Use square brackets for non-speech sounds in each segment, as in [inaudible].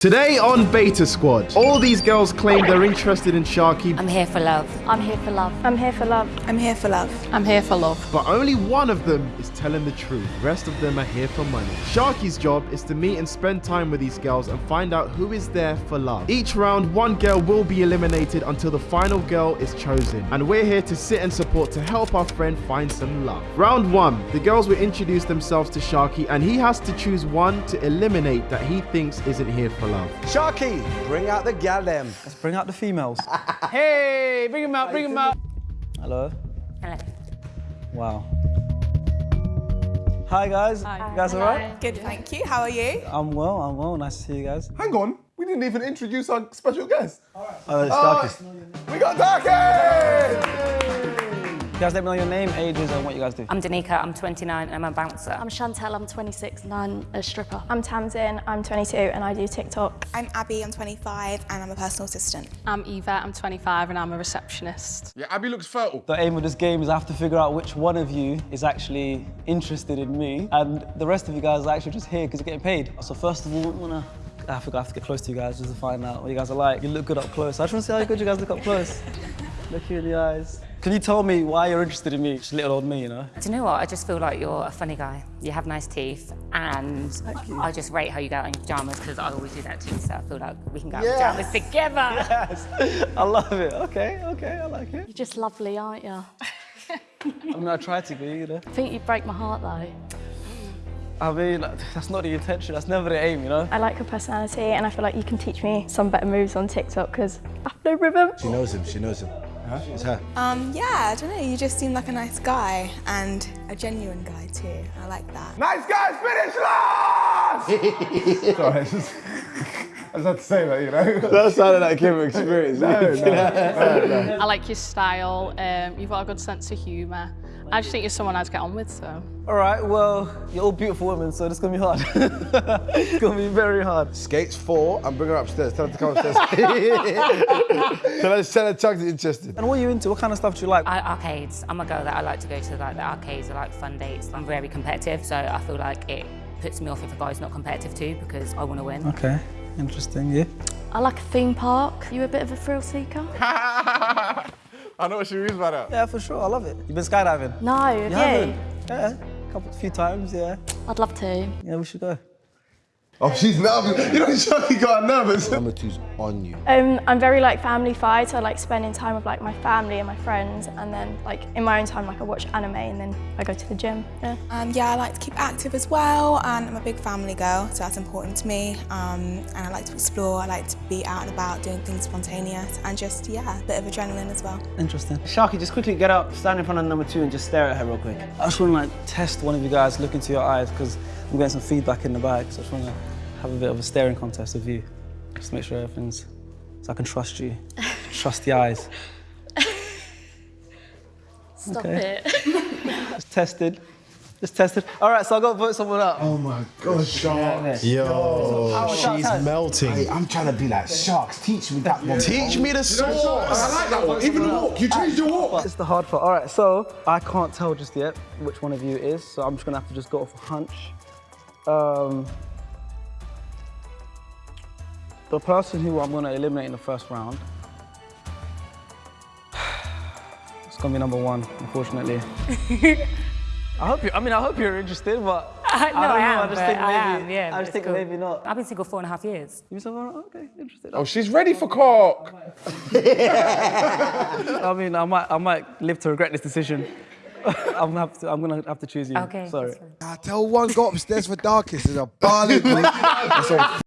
Today on Beta Squad, all these girls claim they're interested in Sharky, I'm here for love. I'm here for love. I'm here for love. I'm here for love. I'm here for love. but only one of them is telling the truth. The rest of them are here for money. Sharky's job is to meet and spend time with these girls and find out who is there for love. Each round, one girl will be eliminated until the final girl is chosen. And we're here to sit and support to help our friend find some love. Round one, the girls will introduce themselves to Sharky and he has to choose one to eliminate that he thinks isn't here for love. Sharky, bring out the gal them. Let's bring out the females. [laughs] Hey, bring them out, bring them out. Hello. Hello. Wow. Hi guys. You guys alright? Good, thank you. How are you? I'm well. I'm well. Nice to see you guys. Hang on, we didn't even introduce our special guest. Oh, it's Oh, Darkest. Uh, we got Darky! You guys let me know your name, ages, and what you guys do. I'm Danica, I'm 29 and I'm a bouncer. I'm Chantel, I'm 26 and I'm a stripper. I'm Tamsin, I'm 22 and I do TikTok. I'm Abby, I'm 25 and I'm a personal assistant. I'm Eva, I'm 25 and I'm a receptionist. Yeah, Abby looks fertile. The aim of this game is I have to figure out which one of you is actually interested in me, and the rest of you guys are actually just here because you're getting paid. So first of all, I'm gonna. I forgot I have to get close to you guys just to find out what you guys are like. You look good up close. I just want to see how good you guys look up close. [laughs] look you in the eyes. Can you tell me why you're interested in me? Just little old me, you know? Do you know what? I just feel like you're a funny guy. You have nice teeth and I just rate how you go out in your pajamas because I always do that too. So I feel like we can go out in Yes. pajamas together. Yes, I love it. Okay, okay, I like it. You're just lovely, aren't you? I mean, I try to be, you know. I think you'd break my heart though. I mean, that's not the intention. That's never the aim, you know. I like your personality and I feel like you can teach me some better moves on TikTok because I have no rhythm. She knows him, she knows him. It's her. Um, yeah, I don't know, you just seem like a nice guy and a genuine guy too. I like that. Nice guys finish last! [laughs] [laughs] Sorry, [laughs] I just, I just had to say that, you know? That sounded like Kim experience. no, no, no, no. I like your style. Um, you've got a good sense of humour. I just think you're someone I'd get on with, so. All right, well, you're all beautiful women, so this is gonna be hard. [laughs] it's gonna be very hard. Skates four and bring her upstairs. Tell her to come upstairs. [laughs] tell her, to tell her Chuck's interested. And what are you into? What kind of stuff do you like? I, arcades. I'm a girl that I like to go to like the arcades. I like fun dates. I'm very competitive, so I feel like it puts me off if a guy's not competitive too because I want to win. Okay, interesting, yeah. I like a theme park. You a bit of a thrill seeker? [laughs] I know what she means by that. Yeah, for sure, I love it. You've been skydiving? No, have You you? haven't? Yeah, a couple, few times, yeah. I'd love to. Yeah, we should go. Oh, she's nervous. You know, Sharky got nervous. Number two's on you. Um, I'm very like family fied, I like spending time with like my family and my friends and then like in my own time like I watch anime and then I go to the gym. Yeah. Um, yeah, I like to keep active as well and I'm a big family girl, so that's important to me. Um, and I like to explore, I like to be out and about doing things spontaneous and just, yeah, a bit of adrenaline as well. Interesting. Sharky, just quickly get up, stand in front of number two and just stare at her real quick. I just want to like test one of you guys, look into your eyes, because I'm getting some feedback in the bag, so I just want to have a bit of a staring contest with you. Just to make sure everything's, so I can trust you. [laughs] trust the eyes. Stop Okay. it. [laughs] Just tested. Just tested. All right, so I've got to vote someone up. Oh my God, Sharks. Yo, she's melting. Hey, I'm trying to be like Sharks. Teach me that one. Teach me the sauce. I like that one. Even the walk. You changed your walk. It's the hard part. All right, so I can't tell just yet which one of you it is, so I'm just gonna have to just go off a hunch. Um, the person who I'm gonna eliminate in the first round, [sighs] it's gonna be number one, unfortunately. [laughs] I hope you. I mean, I hope you're interested, but [laughs] I, no, I I, don't know. am. I just but think I am, yeah, I just it's think cool. maybe not. I've been single four and a half years. You said, oh, okay, interested. Oh, she's ready for cock. [laughs] I mean, I might, I might live to regret this decision. I'm gonna have to. I'm gonna have to choose you. Okay. Sorry. I tell one go upstairs for darkest. There's a barley group. [laughs] That's all.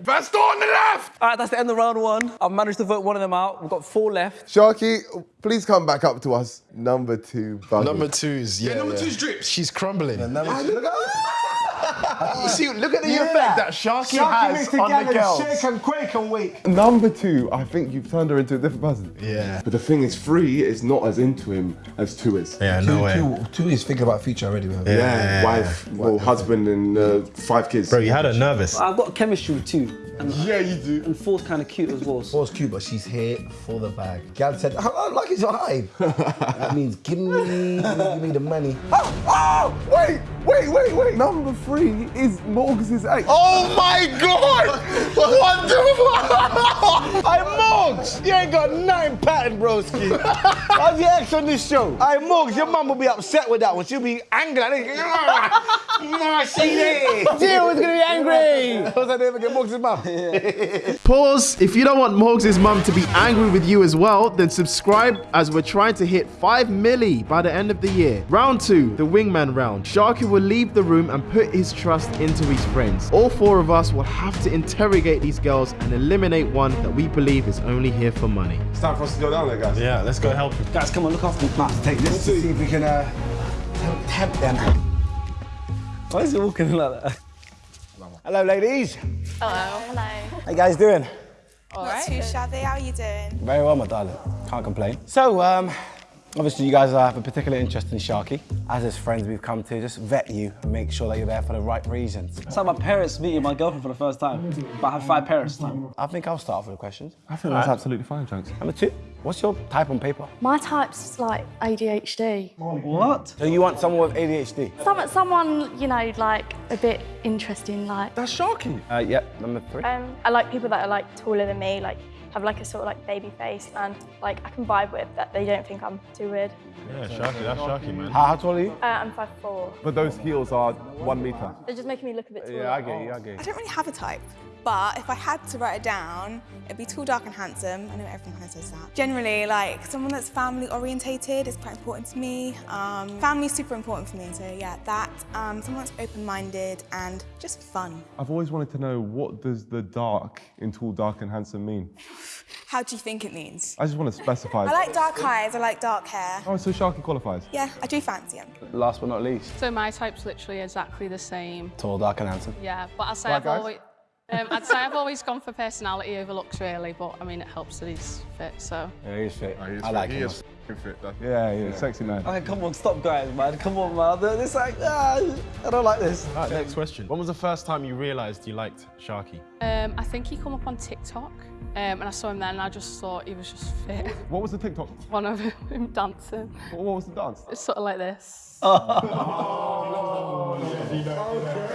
Best on the left. All right, that's the end of round one. I've managed to vote one of them out. We've got four left. Sharky, please come back up to us. Number two, buggy. Number two's, yeah. number yeah. two's drips. She's crumbling. See, look at the effect that Sharky, has on the girls. Shake and quake and wake. Number two, I think you've turned her into a different person. Yeah. But the thing is, three is not as into him as two is. Yeah, no way. Two, two is thinking about future already. Man. Yeah, Yeah. wife, well, husband, and uh, five kids. Bro, you had her nervous. I've got chemistry with two. And, Yeah, you do. And four's kind of cute as well. Four's cute, but she's here for the bag. Gab said, "I I like it's your hive." [laughs] that means give me, give me the money. [laughs] Oh, oh, wait, wait, wait, wait. Number three is Morgs' eight. Oh my God! What the fuck? Hey, Morgs, you ain't got nothing pattern, broski. How's your ex on this show? Hey, Morgs, your mum will be upset with that one. She'll be angry. Nah, see there. Jill is gonna be angry. Because I never get Morgs' mum. Pause. If you don't want Morgs' mum to be angry with you as well, then subscribe as we're trying to hit 5 milli by the end of the year. Round 2, the wingman round. Sharky will leave the room and put his trust into his friends. All four of us will have to interrogate these girls and eliminate one that we believe is only here for money. It's time for us to go down there, guys. Yeah, let's go help him. Guys, come on, look after me. Let's take this to see if we can uh, tempt them. Why is he walking like that? Hello, ladies. Hello. Hello. How you guys doing? Not too shabby. How are you doing? Very well, my darling. Can't complain. So, um, obviously you guys have a particular interest in Sharky. As his friends, we've come to just vet you and make sure that you're there for the right reasons. It's like my parents meeting my girlfriend for the first time. But I have five parents time. I think I'll start off with the questions. I think that's absolutely fine, Chunkz. Number two, what's your type on paper? My type's like ADHD. What? So you want someone with ADHD? Some, someone, you know, like a bit interesting, like. That's Sharky. Uh, yep, number three. Um, I like people that are like taller than me, like have like a sort of like baby face and like I can vibe with that they don't think I'm too weird. Yeah, Sharky, that's Sharky, man. How, how tall are you? Uh, I'm 5'4". But those heels are one meter. They're just making me look a bit taller. Yeah, I get you, I get you. I don't really have a type, but if I had to write it down, it'd be tall, dark, and handsome. I know everyone kind of says that. Generally, like someone that's family orientated is quite important to me. Um, family's super important for me, so yeah, that. Um, someone that's open-minded and just fun. I've always wanted to know what does the dark in tall, dark, and handsome mean? [sighs] How do you think it means? I just want to specify. [laughs] I like dark eyes. I like dark hair. Oh, so Sharky qualifies. Yeah, I do fancy him. Last but not least. So my type's literally exactly the same. Tall, dark, and handsome. Yeah, but I'd say Right, I've guys? always... Um, I'd say I've always gone for personality over looks, really, but I mean, it helps that he's fit, so. Yeah, he's fit. Oh, he's I like fit. him. He is fit, though. Yeah, yeah, sexy man. Okay, come on, stop guys, man. Come on, man. It's like, ah, I don't like this. All right, next question. When was the first time you realised you liked Sharky? Um, I think he come up on TikTok, um, and I saw him then, and I just thought he was just fit. [laughs] What was the TikTok? One of him [laughs] dancing. What what was the dance? It's sort of like this. [laughs]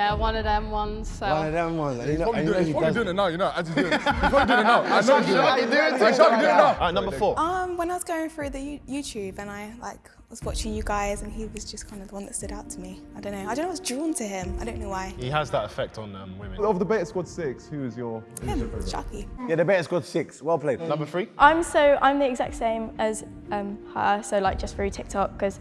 Yeah, one of them ones. So. One of them ones. He's You know- probably, doing, you he's probably doing it now, you know. As he's doing it. He's [laughs] probably doing it now. I know he's doing it. Sharky doing it. Right, Sharky doing it now. All right, number four. Um, when I was going through the YouTube and I like was watching you guys, and he was just kind of the one that stood out to me. I don't know. I don't know. I was drawn to him. I don't know why. He has that effect on um, women. Of the Beta Squad 6, who is your... who's your Him, favourite? Sharky. Yeah, the Beta Squad six. Well played. Number three? I'm so I'm the exact same as um, her, so like just through TikTok because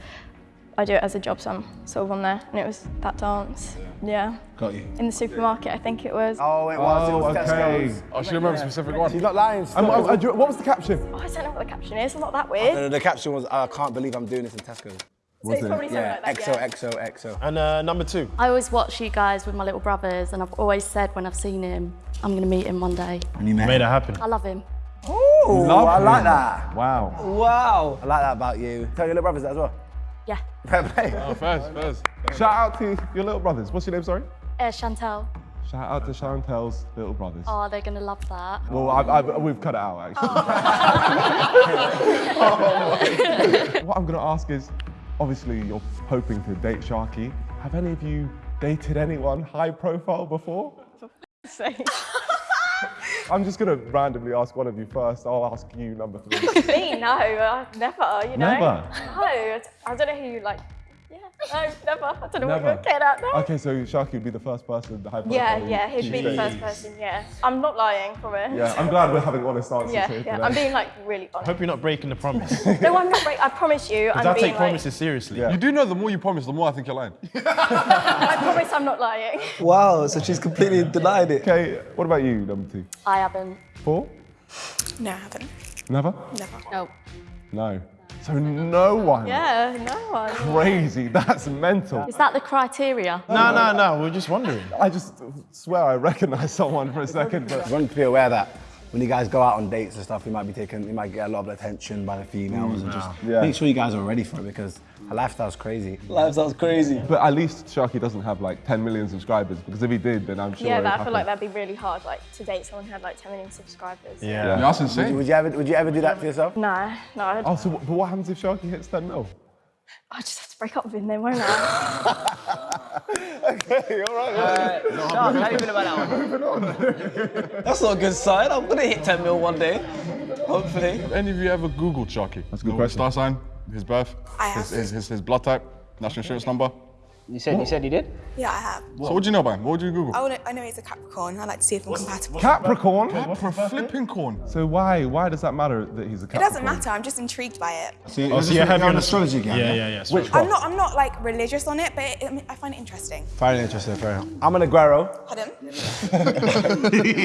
I do it as a job, so I'm sort of on there, and it was that dance. Yeah. Got you. In the supermarket, I think it was. Oh, it was. it Oh, was okay. Tesco's. Oh, she remembers a specific one. She's not lying. Um, do you- what was the caption? Oh, I don't know what the caption is. It's not that The, weird. the caption was, I can't believe I'm doing this in Tesco. So it's probably Yeah, like that. XO, yeah. XO, XO. And uh, number two? I always watch you guys with my little brothers, and I've always said when I've seen him, I'm going to meet him one day. And you met Made it happen. I love him. Ooh, Love I like that. Wow. Wow. I like that about you. Tell your little brothers that as well. Yeah. Fair play. Oh, first, first. Shout out to your little brothers. What's your name, sorry? Uh, Chantel. Shout out to Chantel's little brothers. Oh, they're going to love that. Well, I, I, we've cut it out, actually. [laughs] what I'm going to ask is, obviously, you're hoping to date Sharky. Have any of you dated anyone high profile before? [laughs] [laughs] I'm just going to randomly ask one of you first. I'll ask you number three. [laughs] Me? No, I've never. You know. Never? No, I don't know who you like. Yeah. [laughs] No, never. I don't know what Never. you're getting at. No. Okay, so Sharky would be the first person, the high profile. Yeah, yeah, he'd be the first person. Yeah. I'm not lying, for promise. Yeah, I'm glad we're having honest answers Yeah, here yeah. today. I'm being like really honest. I Hope you're not breaking the promise. [laughs] no, I'm not. Break- I promise you. I'm I being take like. promises seriously. Yeah. You do know the more you promise, the more I think you're lying. [laughs] I promise I'm not lying. Wow, so she's completely denied it. Okay, what about you, number two? I haven't. Four? No, I haven't. Never? Never. No. No. So no one. Yeah, no one. Crazy, that's mental. Is that the criteria? No, no, no, we're just wondering. I just swear I recognise someone for a second, but You want to be aware that when you guys go out on dates and stuff, you might be taking, you might get a lot of attention by the females, and mm, just Yeah. make sure you guys are ready for it because her lifestyle's crazy. Lifestyle's crazy. But at least Sharky doesn't have like 10 million subscribers because if he did, then I'm sure. yeah, but I feel like that'd be really hard, like to date someone who had like 10 million subscribers. Yeah. Yeah, that's insane. Would you, would you ever, would you ever do that to yourself? No, no. I'd, Oh, so what, but what happens if Sharky hits 10 mil? I just have to break up with him then, won't I? [laughs] okay, all right. Uh, Shark, how do you feel about that one? Moving on. [laughs] That's not a good sign. I'm gonna hit 10 mil one day. Hopefully. Have any of you ever Googled Sharky? That's a good question. Star sign, his birth, I his, his, his, his blood type, national insurance number. You said you said you did? Yeah, I have. So what do you know about him? What would you Google? I, wanna, I know he's a Capricorn. I like to see if I'm compatible. Capricorn? Capra flipping corn. So why why does that matter that he's a Capricorn? It doesn't matter. I'm just intrigued by it. So, Oh, so you're heavy on astrology again? Yeah, yeah, yeah. Which astrology. I'm not. I'm not like religious on it, but it, I, mean, I find it interesting. Very interesting, fair enough. I'm an Aguero. Pardon?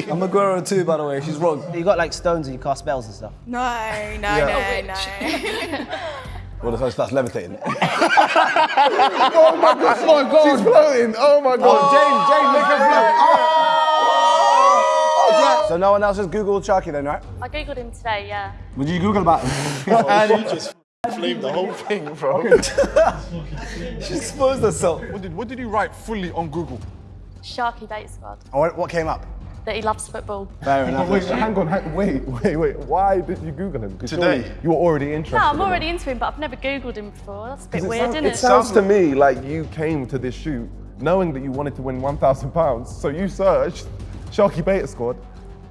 [laughs] I'm a Guerrero too, by the way. She's wrong. You got like stones and you cast spells and stuff. No, no, Yeah. no, oh, no. [laughs] Well, the first that's levitating. oh my god! Oh my god! She's floating. Oh my god! Oh oh. James, James, make her float. So no one else has Googled Sharky then, right? I googled him today, yeah. Would you Google about him? [laughs] and [laughs] he just flamed the whole thing, bro. [laughs] She exposed herself. What did, what did you write fully on Google? Sharky Beta Squad. Oh, what- what came up? That he loves football. Fair enough. Wait, hang on, hang, wait, wait, wait. Why did you Google him? Today. surely You were already interested. No, I'm already into him, but I've never googled him before. That's a bit 'Cause weird, it, sounds, isn't it it? sounds to me like you came to this shoot knowing that you wanted to win £1,000. So you searched Sharky Beta Squad.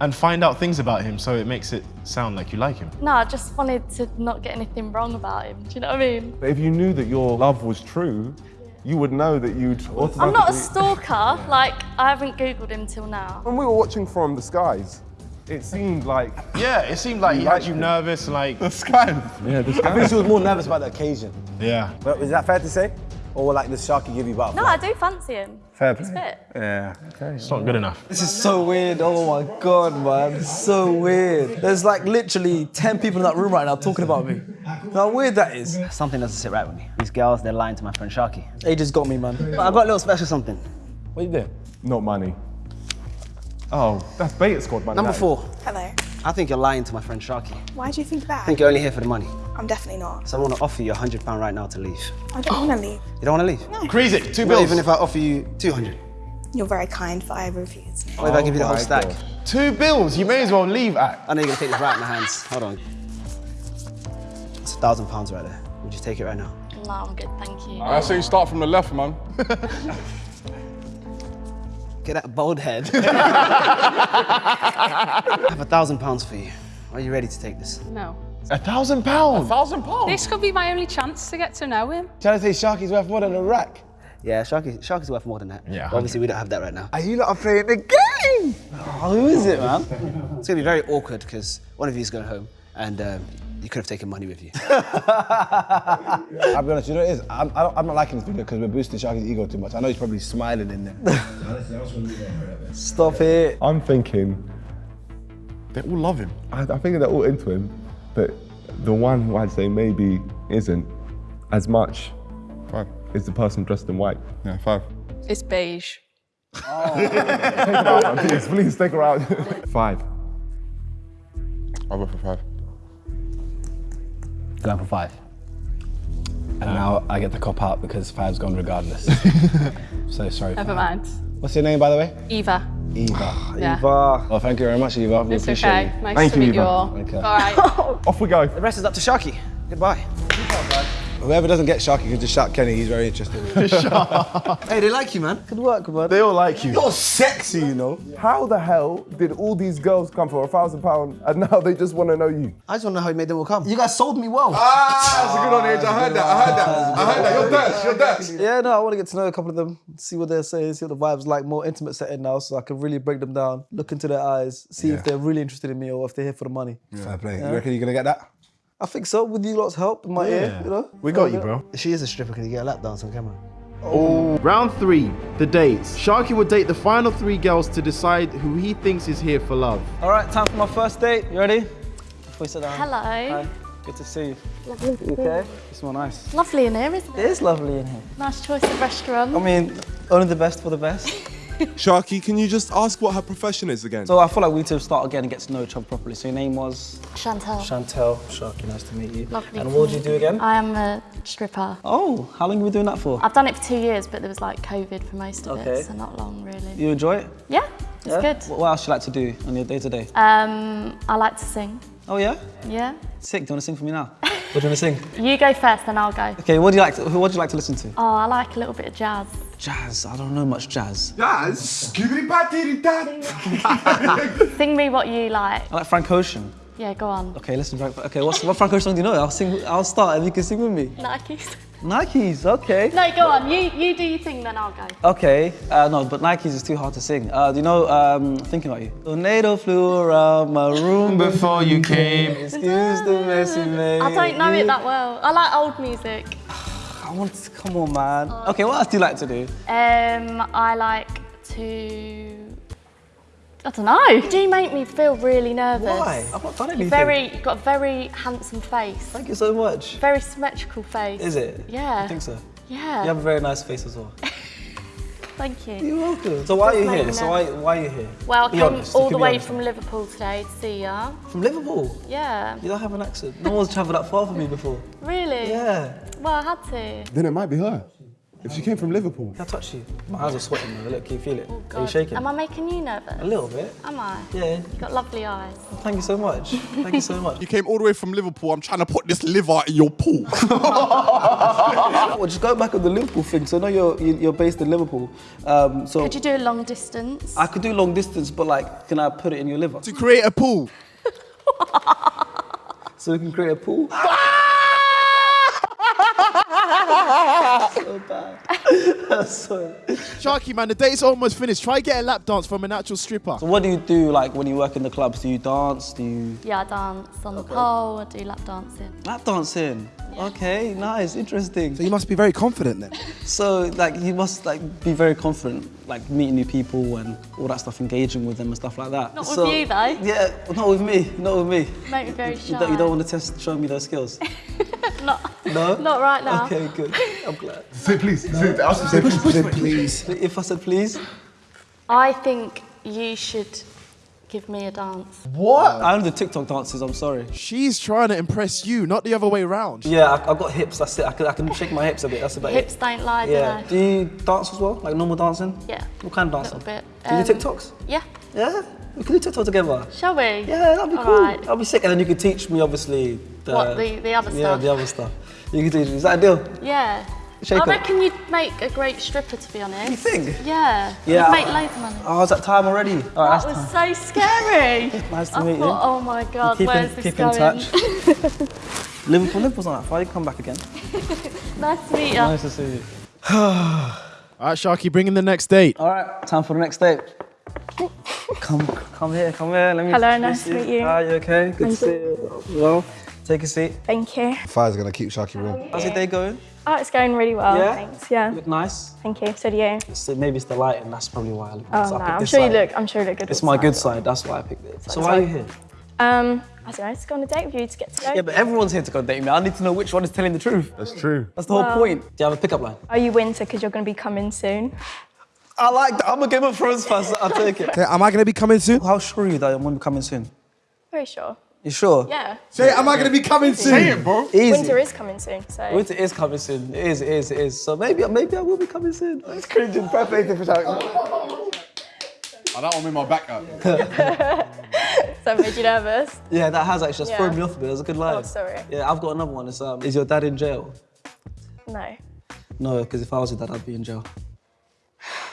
And find out things about him so it makes it sound like you like him. No, I just wanted to not get anything wrong about him. Do you know what I mean? But if you knew that your love was true, you would know that you'd automatically... I'm not a stalker. Like, I haven't googled him till now. When we were watching From the Skies, it seemed like... Yeah, it seemed like he had you nervous, like. The sky. Yeah, this I think she was more nervous about the occasion. Yeah. But is that fair to say? Or like the Sharky give you butterflies? No, I do fancy him. Fair He's play. fit. Yeah. It's not good enough. This is so weird. Oh my god, man. So weird. There's like literally 10 people in that room right now talking about me. How weird that is. Something doesn't sit right with me. These girls, they're lying to my friend Sharky. They just got me, man. But I got a little special something. What are you doing? Not money. Oh, that's Beta Squad, man. Number four. Hello. I think you're lying to my friend Sharky. Why do you think that? I think you're only here for the money. I'm definitely not. So I want to offer you a hundred pound right now to leave. I don't want to leave. [gasps] You don't want to leave? No. Increase it. Two Not bills. even if I offer you two hundred. You're very kind, but I refuse. What if I give you the whole oh stack? God. Two bills. You may as well leave at. I know you're gonna take this right in my hands. Hold on. It's a thousand pounds right there. Would you take it right now? No, I'm good, thank you. I say you start from the left, man. [laughs] Get that bald head. [laughs] I have a thousand pounds for you. Are you ready to take this? No. A thousand pounds. A Thousand pounds. This could be my only chance to get to know him. Trying to say Sharky's worth more than a rack. Yeah, Sharky, Sharky's worth more than that. Yeah, obviously, we don't have that right now. Are you not playing the game? Oh, who is it, man? It's gonna be very awkward because one of you is going home and um, you could have taken money with you. [laughs] I'll be honest, you know what it is? I'm, I don't, I'm not liking this video because we're boosting Sharky's ego too much. I know he's probably smiling in there. [laughs] Stop it. I'm thinking, They all love him. I, I think they're all into him, but the one who I'd say maybe isn't as much Five. is the person dressed in white. Yeah, five. It's beige. [laughs] Take her out, please, please take her out. Five. I'll go for five. Going for five. And now I get the cop out because five's gone regardless. [laughs] so sorry. Never Five. mind. What's your name, by the way? Eva. Eva. [sighs] Yeah. Eva. Well, thank you very much, Eva. We It's appreciate okay. you. Nice Thank to you, meet you Eva. all. Okay. All right. [laughs] Off we go. The rest is up to Sharky. Goodbye. Whoever doesn't get Sharky can just shout Kenny. He's very interested. [laughs] Hey, they like you, man. Good work, man. They all like you. You're sexy, you know. How the hell did all these girls come for a thousand pound and now they just want to know you? I just want to know how you made them all come. You guys sold me well. Ah, that's a good on Age. I heard that. I heard that. I heard that. You're Dutch. You're Dutch. Yeah, no, I want to get to know a couple of them, see what they're saying, see what the vibe's like, more intimate setting now, so I can really break them down, look into their eyes, see if they're really interested in me or if they're here for the money. Fair play. You reckon you're gonna get that? I think so, with you lot's help in my ear, you know? We got you, bro. If she is a stripper, can you get a lap dance on camera? Oh. oh. Round three, the dates. Sharky will date the final three girls to decide who he thinks is here for love. All right, time for my first date. You ready? Before you sit down. Hello. Hi. Good to see you. Lovely. You okay? You smell nice. Lovely in here, isn't It it? is lovely in here. Nice choice of restaurant. I mean, only the best for the best. [laughs] Sharky, can you just ask what her profession is again? So I feel like we need to start again and get to know each other properly. So your name was? Chantel. Chantel. Sharky, nice to meet you. Lovely And what did you do again? I am a stripper. Oh, how long have you been doing that for? I've done it for two years, but there was like COVID for most of Okay. it, so not long really. You enjoy it? Yeah, it's Yeah? good. What what else do you like to do on your day to day? Um, I like to sing. Oh yeah? Yeah. Sick. Do you want to sing for me now? What do you want to sing? You go first, then I'll go. Okay. What do you like? To, what do you like to listen to? Oh, I like a little bit of jazz. Jazz. I don't know much jazz. Jazz? [laughs] Sing me what you like. I like Frank Ocean. Yeah, go on. Okay, listen, Frank. Okay, what's, what Frank Ocean song do you know? I'll sing. I'll start and you can sing with me. Nikes. Nikes. Okay. No, go on. You you do your thing, then I'll go. Okay, uh, no, but Nikes is too hard to sing. Uh, do you know um, Thinking About You? Tornado flew around my room [laughs] before you came. [laughs] Excuse the mess you made. I don't know it that well. I like old music. [sighs] I want to, come on, man. Okay, what else do you like to do? Um, I like to. I don't know. Do you make me feel really nervous? Why? I've not done You're anything. very, you've got a very handsome face. Thank you so much. Very symmetrical face. Is it? Yeah. I think so. Yeah. You have a very nice face as well. [laughs] Thank you. You're welcome. So why are you here? me So why, why are you here? Well, I Be came honest, all the way honest. from Liverpool today to see ya. From Liverpool? Yeah. You don't have an accent. No one's travelled that far for me before. Really? Yeah. Well, I had to. Then it might be her. If she came from Liverpool. Can I touch you? My hands are sweating though. Look, can you feel it? Are you Oh, shaking? Am I making you nervous? A little bit. Am I? Yeah. You've got lovely eyes. Thank you so much. Thank you so much. You came all the way from Liverpool. I'm trying to put this liver in your pool. [laughs] well, just go back on the Liverpool thing. So I know you're you- you're based in Liverpool. Um, so Could you do a long distance? I could do long distance, but like, can I put it in your liver? To create a pool. [laughs] so we can create a pool. [laughs] so bad. so, Sharky, man, the date's almost finished. Try get a lap dance from an actual stripper. so what do you do like when you work in the clubs? Do you dance? Do you Yeah, I dance on the pole. I do lap dancing. lap dancing? Okay, nice, interesting. So you must be very confident then. [laughs] So like you must like be very confident, like meeting new people and all that stuff, engaging with them and stuff like that. Not with so, you, though. Yeah, not with me, not with me. Make me very You shy. don't, you don't want to test, show me those skills. [laughs] Not, No. [laughs] not right now. Okay, good. I'm glad. Say please. Say, ask him, say Push, please. push, please. If I said please. I think you should give me a dance. What? I only the TikTok dances. I'm sorry. She's trying to impress you, not the other way around. Yeah, I, I've got hips. That's it. I can, I can shake my hips a bit. That's about Hips it. don't lie, Yeah. do Do you dance as well? Like normal dancing? Yeah. What kind of dancing? A dancing? little bit. Do you do Um, TikToks? Yeah. Yeah. We can do TikTok together. Shall we? Yeah, that'd be All cool. right. That'd be sick. And then you could teach me, obviously. The, What, the- the other Yeah, stuff? Yeah, the other stuff. You can teach me. Is that a deal? Yeah. Shake I up. reckon you'd make a great stripper, to be honest. You think? Yeah. Yeah, You'd make I- loads of money. Oh, is that time already? All right, that was time. so scary. [laughs] Nice to I meet you. oh my god, keep where's in, this keep going? in touch. [laughs] Liverpool, Liverpool's not that far. You can come back again. [laughs] nice to meet you. Nice to see you. [sighs] All right, Sharky, bring in the next date. All right, time for the next date. Come, come here, come here. Let me. Hello, introduce nice to meet you. Hi, you okay? Good I'm to see you. Well, take a seat. Thank you. Fire's gonna keep Sharky warm. How's your day going? Oh, it's going really well, Yeah? thanks. Yeah. You look nice. Thank you. So do you. So maybe it's the lighting. That's probably why I look Oh nice. no, I I'm this sure you look. I'm sure you look good. It's my good side. That's why I picked it. So That's why are you here? Um, I don't know. Just go on a date with you to get to know. Yeah, but everyone's here to go date me. I need to know which one is telling the truth. That's true. That's the whole point. Do you have a pickup line? Are you winter because you're going to be coming soon? I like that. I'm a Game of Thrones fan. so I'll take it. Okay, am I gonna be coming soon? How sure are you that I'm going to be coming soon? Very sure. You sure? Yeah. Say, am I gonna be coming soon? Say it, bro. Easy. Winter is coming soon, so. Winter is coming soon. It is, it is, it is. So maybe, maybe I will be coming soon. It's cringing. Perfect for Sharky. Oh, that one made my back up. [laughs] [laughs] So made you nervous? Yeah, that has actually just Yeah. thrown me off a bit. It was a good line. Oh, sorry. Yeah, I've got another one. It's, um, is your dad in jail? No. No, because if I was your dad, I'd be in jail.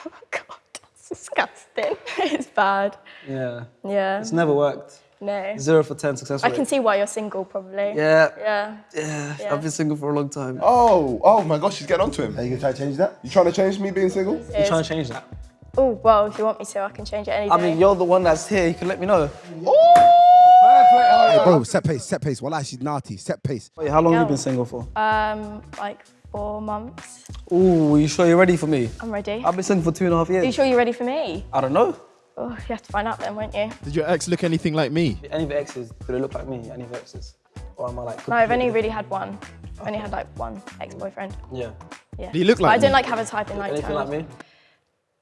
[laughs] God, that's disgusting. [laughs] it's bad. Yeah. Yeah. It's never worked. No. Zero for ten success I can see why you're single, probably. Yeah. Yeah. Yeah, Yeah. I've been single for a long time. Oh, oh my gosh, she's getting onto him. Are you gonna try to change that? You trying to change me being single? You trying to change that? Oh, well, if you want me to, I can change it any day. I mean, you're the one that's here. You can let me know. Hey, bro, set pace, set pace. Well, she's naughty. Set pace. Wait, how long have you been single for? Um, like four months. Ooh, you sure you're ready for me? I'm ready. I've been single for two and a half years. Are you sure you're ready for me? I don't know. Oh, you have to find out then, won't you? Did your ex look anything like me? Any of the exes, do they look like me? Any of the exes? Or am I like... No, I've only really had one. I've only had like one ex-boyfriend. Yeah. Yeah. Do you look But like I don't like have a type in like Anything like me?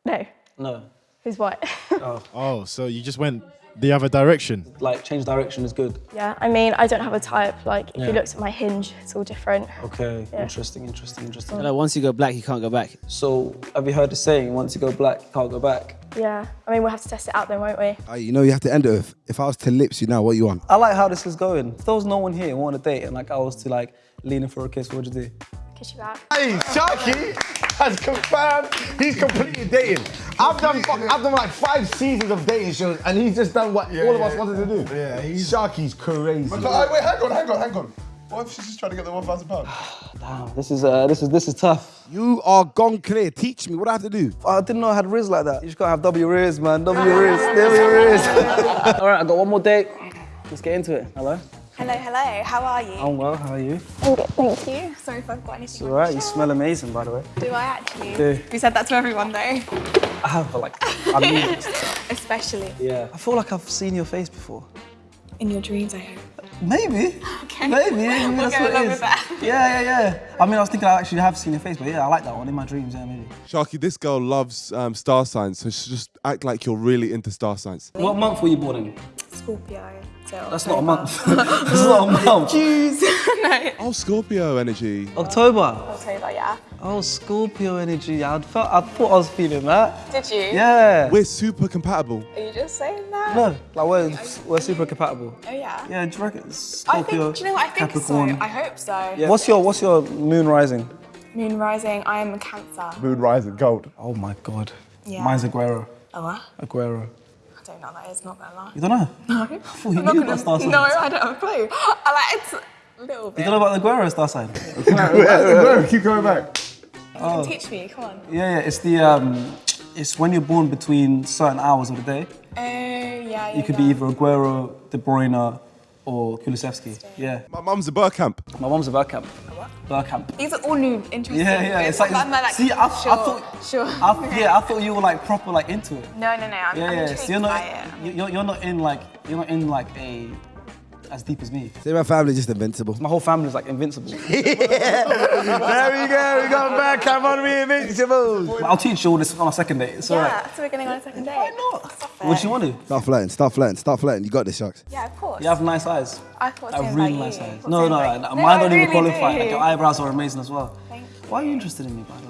No. No. Who's white? [laughs] Oh. Oh, so you just went the other direction. Like change direction is good. yeah, I mean, I don't have a type. Like, if Yeah. you looked at my hinge, it's all different. Okay, Yeah. interesting, interesting, interesting. Like, once you go black, you can't go back. So, have you heard the saying, once you go black, you can't go back? Yeah, I mean, we'll have to test it out then, won't we? Uh, you know you have to end it with, if I was to lips you now, what you want? I like how this is going. If there was no one here who wanted a date and like I was to like lean in for a kiss, what would you do? Kiss you back. Hey, Sharky has confirmed he's completely dating. I've done I've done like five seasons of dating shows and he's just done what all of us wanted to do. Yeah, he's Sharky's crazy. But, uh, wait, hang on, hang on, hang on. What if she's just trying to get the one thousand pounds? [sighs] Damn, this is uh, this is this is tough. You are gone clear. Teach me. What do I have to do? I didn't know I had Riz like that. You just gotta have W Riz, man. W Riz, W Riz. [laughs] All right, I got one more date. Let's get into it. Hello. Hello, hello. How are you? I'm well. How are you? I'm good, thank you. Sorry if I've got anything. It's all right. You smell amazing, by the way. Do I actually? Do. You said that to everyone though. I have, but like, I mean, it. Especially yeah. I feel like I've seen your face before. in your dreams, I hope. Maybe. Okay. Maybe. maybe We'll that's go what it along is. with that. [laughs] Yeah, yeah, yeah. I mean, I was thinking I actually have seen your face, but yeah, I like that one in my dreams. Yeah, maybe. Sharky, this girl loves um, star signs, so she just act like you're really into star signs. What month were you born in? Scorpio. So That's not a month. [laughs] That's not a [laughs] month. Jeez. [laughs] no. Oh, Scorpio energy. October. October, yeah. Oh, Scorpio energy. I felt, I thought I was feeling that. Did you? Yeah. We're super compatible. Are you just saying that? No, like we're we're super compatible. Oh yeah. Yeah, do you reckon? it's I think. Do you know what? I think Capricorn. so. I hope so. Yeah. What's your What's your moon rising? Moon rising. I am a Cancer. Moon rising gold. Oh my god. Yeah. Mine's Aguero. Oh what? Aguero. I don't know what that is. Not gonna lie. You don't know? No. I thought you I'm knew gonna- about star signs. No, I don't have a clue. I like it's a little You don't know about the Aguero star sign? Keep going back. Oh. Teach me. Come on. Yeah, yeah. It's the um, it's when you're born between certain hours of the day. Oh yeah, yeah. You could yeah. be either Aguero, De Bruyne, or Kulusevski. Yeah. My mum's a Bergkamp. My mum's a Bergkamp. Bergkamp. These are all new, interesting. Yeah, yeah. It's like, I'm like, see, I, sure, I thought, sure. I, yeah, I thought you were like proper like into it. No, no, no. I'm, yeah, I'm yeah. So you're not, by it. you're, you're not in like, you're not in like a as deep as me. Say my family's just invincible. My whole family's like invincible. [laughs] there we go. We got back. Come on, we invincible. But I'll teach you all this on our second date. It's yeah, alright. so we're going on a second date. Why not? What do you want to? Start flirting. Start flirting. Start flirting. You got this, Sharks. Yeah, of course. You have nice eyes. I thought Like same really nice you. eyes. Thought No, same no, about like, you. mine I don't [laughs] even qualify. do. Like your eyebrows are amazing as well. Thank Why are you interested in me, by the way?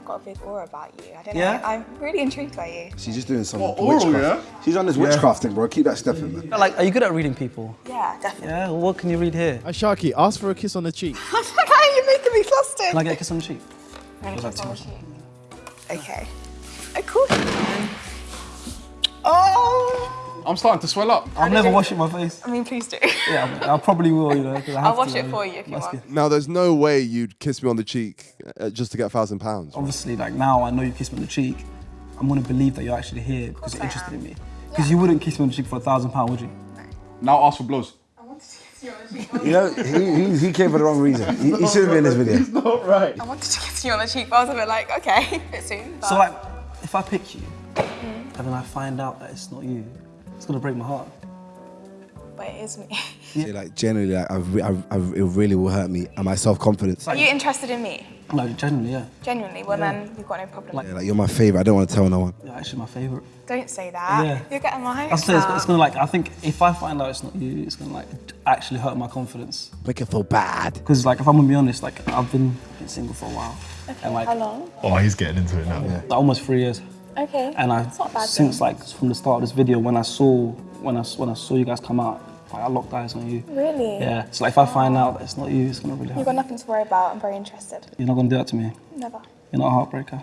I've got a big aura about you. I don't Yeah? know. I'm really intrigued by you. She's just doing some What, oral, witchcraft. She's on this witchcraft thing, bro. Keep that stepping, man. Like, are you good at reading people? Yeah, definitely. Yeah. Well, what can you read here? Hey, Sharky, ask for a kiss on the cheek. [laughs] How are you making me flustered? Can I get a kiss on the cheek? I'm Was gonna that too kiss on the cheek. Okay. Of course. you can. Oh! I'm starting to swell up. I'm never washing my face. I mean, please do. Yeah, I probably will, you know. 'cause I have I'll wash to, it for you if you want. good. Now, there's no way you'd kiss me on the cheek uh, just to get a thousand pounds. Obviously, like now I know you kissed me on the cheek. I'm gonna believe that you're actually here because you're I interested am. in me. Because you wouldn't kiss me on the cheek for a thousand pounds, would you? No. Now ask for blows. I wanted to kiss you on the cheek on the cheek. You know, he, he, he came for the wrong reason. He, he shouldn't be in this video. Not right. I wanted to kiss you on the cheek, but I was a bit like, okay, [laughs] a bit soon. But So like, if I pick you and then I find out that it's not you, it's gonna break my heart. but it is me. [laughs] See, like, generally, like, I, re- I, I, it really will hurt me and my self confidence. Are you interested in me? No, genuinely, yeah. Genuinely? Well, then we've got no problem. Yeah, like, you're my favorite. I don't want to tell no one. You're actually my favorite. Don't say that. Yeah. You're getting my I hopes say it's, up. it's gonna like. I think if I find out it's not you, it's gonna like actually hurt my confidence. Make it feel bad. Because like, if I'm gonna be honest, like I've been, been single for a while, and like How long? Oh, he's getting into it now. like, almost three years. Okay. And I It's not bad since like from the start of this video, when I saw when I when I saw you guys come out, like I locked eyes on you. Really? Yeah. So like, if I find out that it's not you, it's gonna really You've got nothing to worry about. I'm very interested. You're not gonna do that to me. Never. You're not a heartbreaker.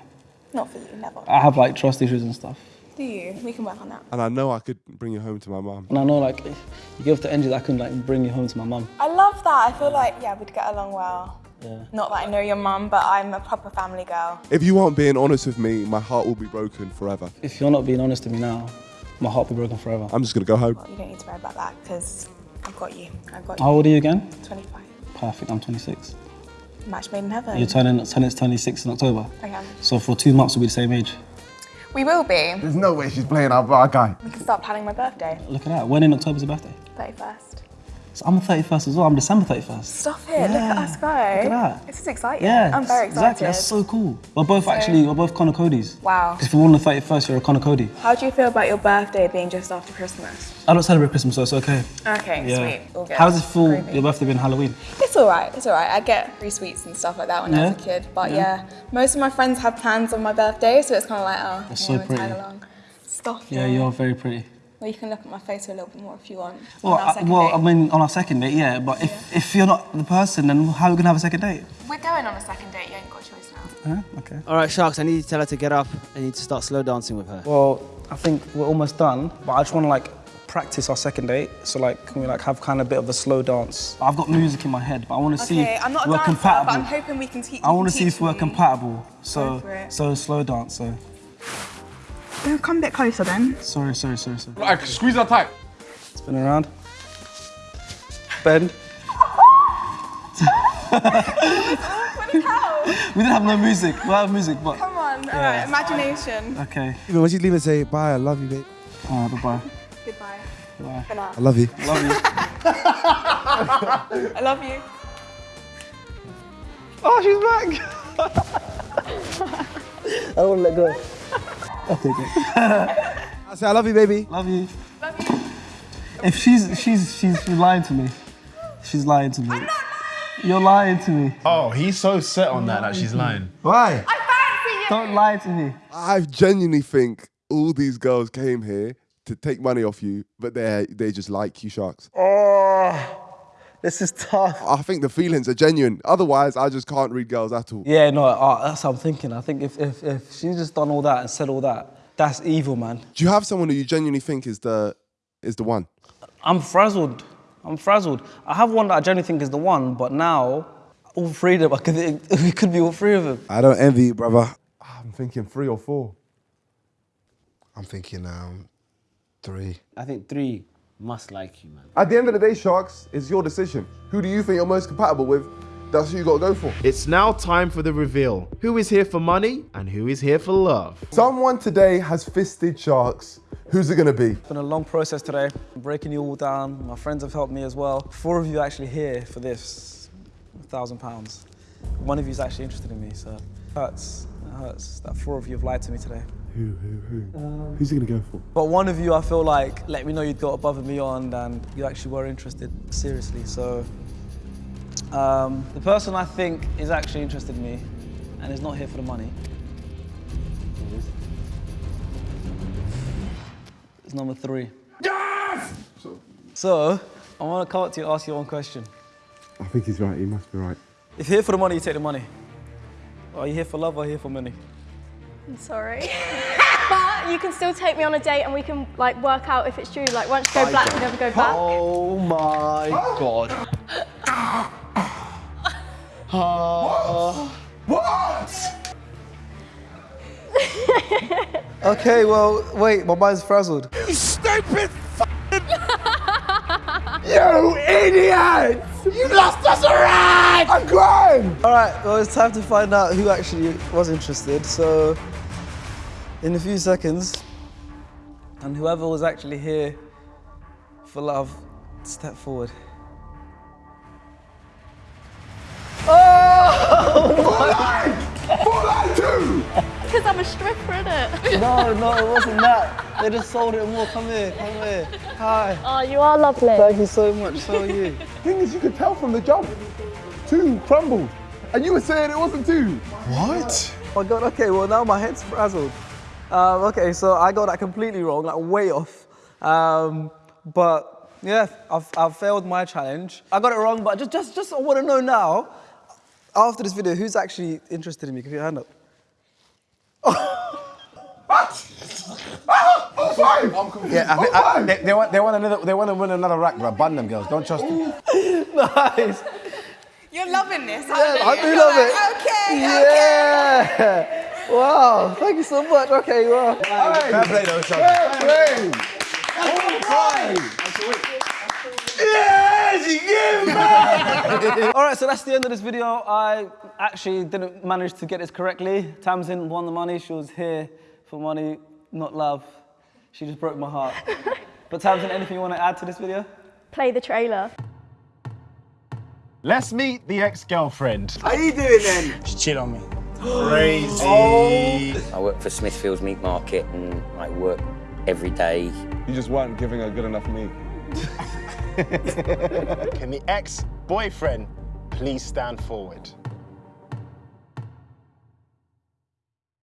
Not for you, never. I have like trust issues and stuff. Do you? We can work on that. And I know I could bring you home to my mum. And I know like if you give the energy that I can like bring you home to my mum. I love that. I feel like, yeah, we'd get along well. Yeah. Not that I know your mum, but I'm a proper family girl. If you aren't being honest with me, my heart will be broken forever. If you're not being honest with me now, my heart will be broken forever. I'm just gonna go home. Well, you don't need to worry about that because I've got you. I've got you. How old are you again? 25. Perfect. I'm 26. Match made in heaven. You're turning turning 26 in October. I am. So for two months we'll be the same age. We will be. There's no way she's playing our, our guy. We can start planning my birthday. Look at that. When in October's your birthday? 31st. So I'm the 31st as well. I'm December 31st. Stop it. Look at us go. Look at that. This is exciting. Yeah, I'm very excited. exactly. That's so cool. We're both So- actually, we're both Conor Coady's. Wow. If you're on the 31st, you're a Conor Coady. How do you feel about your birthday being just after Christmas? I don't celebrate Christmas, so it's okay. Okay, Yeah. sweet. All good. How does it feel, your birthday being Halloween? It's all right. It's all right. I get free sweets and stuff like that when I was a Yeah? kid. But Yeah. yeah. most of my friends have plans on my birthday, so it's kind of like, oh, That's okay, so I'm gonna tag pretty. along. Stop Yeah, you're very pretty. Well, you can look at my face a little bit more if you want. Well, on our uh, I, well, date. I mean, on our second date, yeah, but if, if you're not the person, then how are we gonna have a second date? We're going on a second date. You ain't got a choice now. Huh? Okay. All right, Sharks, I need you to tell her to get up. I need to start slow dancing with her. Well, I think we're almost done, but I just want to like practice our second date. So like, can we like have kind of a bit of a slow dance? I've got music in my head, but I want to see Okay, if I'm not a we're dancer, compatible. but I'm hoping we can teach. I want to see if we're compatible. So, Go for it. so slow dance. So, Come a bit closer then. sorry, sorry, sorry, sorry. Right, squeeze that tight. Spin around. Bend. [laughs] we didn't have no music. We have music, but Come on. All Yeah. right. Imagination. okay. Even when she's leaving, say bye. I love you, babe. Alright, bye bye. Goodbye. Bye. For. I love you. I Love you. [laughs] I love you. Oh, she's back. [laughs] I don't want to let go. Okay, good. [laughs] I say I love you, baby. Love you. If she's she's she's she's lying to me. She's lying to me. You're lying to me. Oh, he's so set on that that she's lying. Why? I fancy you. Don't lie to me. I genuinely think all these girls came here to take money off you, but they they just like you, sharks. Oh, this is tough. I think the feelings are genuine. Otherwise, I just can't read girls at all. Yeah, no, uh, that's what I'm thinking. I think if, if if she's just done all that and said all that, that's evil, man. Do you have someone who you genuinely think is the is the one? I'm frazzled. I'm frazzled. I have one that I genuinely think is the one, but now all three of them, I could, [laughs] it could be all three of them. I don't envy you, brother. I'm thinking three or four. I'm thinking um, three. I think three must like you, man. At the end of the day, sharks, it's your decision. Who do you think you're most compatible with? That's who you gotta go for. It's now time for the reveal. Who is here for money and who is here for love? Someone today has fisted sharks. Who's it gonna be? It's been a long process today. I'm breaking you all down. My friends have helped me as well. Four of you are actually here for this thousand pounds. One of you is actually interested in me, so it hurts. It hurts that four of you have lied to me today. Who, who, who? Who's he gonna go for? But one of you, I feel like, let me know you'd got above and beyond and you actually were interested seriously. So um, the person I think is actually interested in me and is not here for the money It's number three. Yes! So I want to come up to you and ask you one question. I think he's right. He must be right. If you're here for the money, you take the money. Are you here for love or here for money? I'm sorry. [laughs] but you can still take me on a date and we can like work out if it's true. Like once you go black, you never go back. Oh my god. What? Okay, well, wait, my mind's frazzled. You stupid [laughs] You idiot! You lost us a ride! I'm crying! All right, well, it's time to find out who actually was interested. So, in a few seconds, and whoever was actually here for love, step forward. oh Because I'm a stripper, innit? No, no, it wasn't that. They just sold it more. Come here, come here. Hi. Oh, you are lovely. Thank you so much. So are you. Thing is, you could tell from the jump. Two crumbled. And you were saying it wasn't two. What? Oh my god, okay, well now my head's frazzled. Um, okay, so I got that completely wrong, like way off. Um, but yeah, I've, I've failed my challenge. I got it wrong, but just, just, just I want to know now, after this video, who's actually interested in me? Give your hand up. Yeah, I think, I, they, they, want, they want another. They want to win another rack, bro. Ban them girls. Don't trust them. [laughs] nice. You're loving this. Yeah, aren't I do you? love You're it. Okay, Yeah. Wow, thank you so much. Okay, wow. Fair play, though, Sean. Yes, you give [laughs] All right, so that's the end of this video. I actually didn't manage to get this correctly. Tamsin won the money. She was here for money, not love. She just broke my heart. [laughs] but Tamsin, anything you want to add to this video? Play the trailer. Let's meet the ex-girlfriend. How are you doing then? Just chill on me. Crazy. Oh. I work for Smithfield's Meat Market and I work every day. You just weren't giving her good enough meat. [laughs] Can the ex-boyfriend please stand forward?